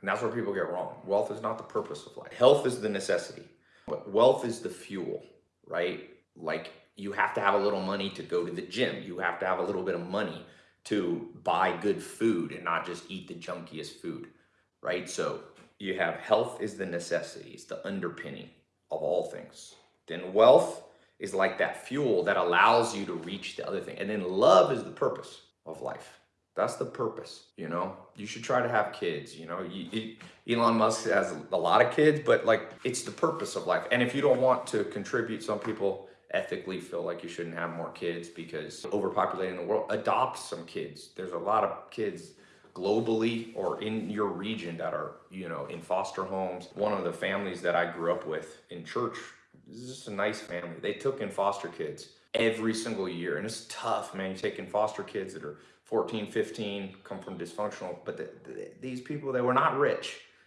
And that's where people get wrong. Wealth is not the purpose of life. Health is the necessity. But wealth is the fuel, right? Like you have to have a little money to go to the gym. You have to have a little bit of money to buy good food and not just eat the junkiest food, right? So you have health is the necessity, it's the underpinning of all things. Then wealth is like that fuel that allows you to reach the other thing. And then love is the purpose of life. That's the purpose, you know? You should try to have kids, you know? You, Elon Musk has a lot of kids, but like it's the purpose of life. And if you don't want to contribute, some people ethically feel like you shouldn't have more kids because overpopulating the world, adopt some kids. There's a lot of kids globally or in your region that are, you know, in foster homes. One of the families that I grew up with in church, this is just a nice family. They took in foster kids every single year. And it's tough, man. You take in foster kids that are 14, 15, come from dysfunctional, but the, the, these people, they were not rich